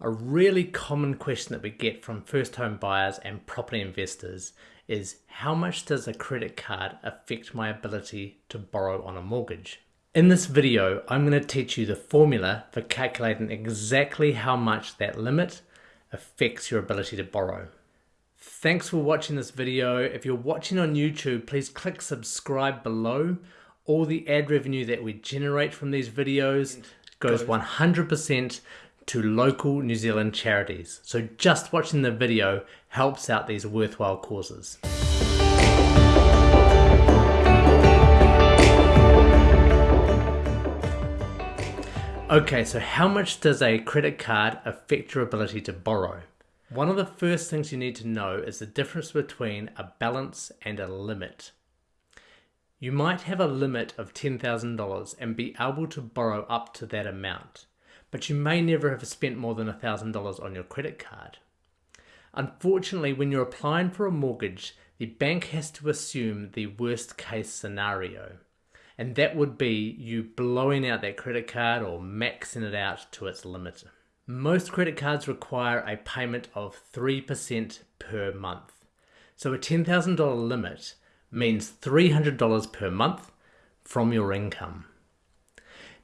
A really common question that we get from first home buyers and property investors is how much does a credit card affect my ability to borrow on a mortgage? In this video, I'm going to teach you the formula for calculating exactly how much that limit affects your ability to borrow. Thanks for watching this video. If you're watching on YouTube, please click subscribe below. All the ad revenue that we generate from these videos goes 100% to local New Zealand charities. So just watching the video helps out these worthwhile causes. Okay, so how much does a credit card affect your ability to borrow? One of the first things you need to know is the difference between a balance and a limit. You might have a limit of $10,000 and be able to borrow up to that amount but you may never have spent more than $1,000 on your credit card. Unfortunately, when you're applying for a mortgage, the bank has to assume the worst case scenario. And that would be you blowing out that credit card or maxing it out to its limit. Most credit cards require a payment of 3% per month. So a $10,000 limit means $300 per month from your income.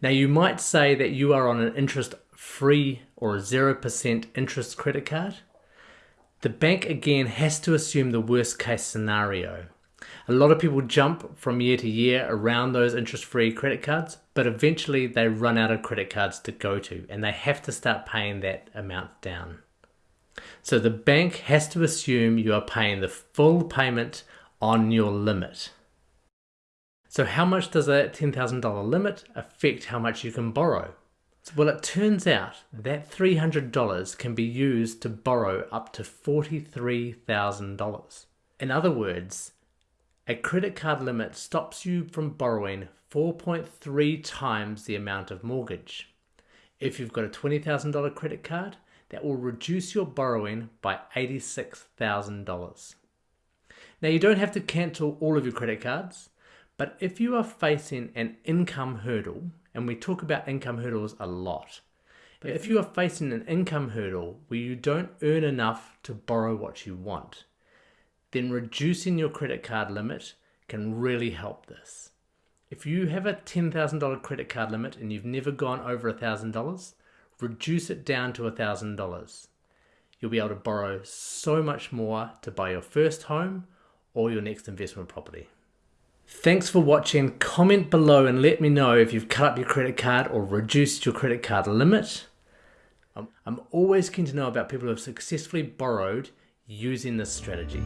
Now you might say that you are on an interest free or a 0% interest credit card. The bank again has to assume the worst case scenario. A lot of people jump from year to year around those interest free credit cards, but eventually they run out of credit cards to go to and they have to start paying that amount down. So the bank has to assume you are paying the full payment on your limit. So how much does that $10,000 limit affect how much you can borrow? Well, it turns out that $300 can be used to borrow up to $43,000. In other words, a credit card limit stops you from borrowing 4.3 times the amount of mortgage. If you've got a $20,000 credit card, that will reduce your borrowing by $86,000. Now you don't have to cancel all of your credit cards. But if you are facing an income hurdle, and we talk about income hurdles a lot, but if you are facing an income hurdle where you don't earn enough to borrow what you want, then reducing your credit card limit can really help this. If you have a $10,000 credit card limit and you've never gone over $1,000, reduce it down to $1,000. You'll be able to borrow so much more to buy your first home or your next investment property. Thanks for watching. Comment below and let me know if you've cut up your credit card or reduced your credit card limit. I'm always keen to know about people who have successfully borrowed using this strategy.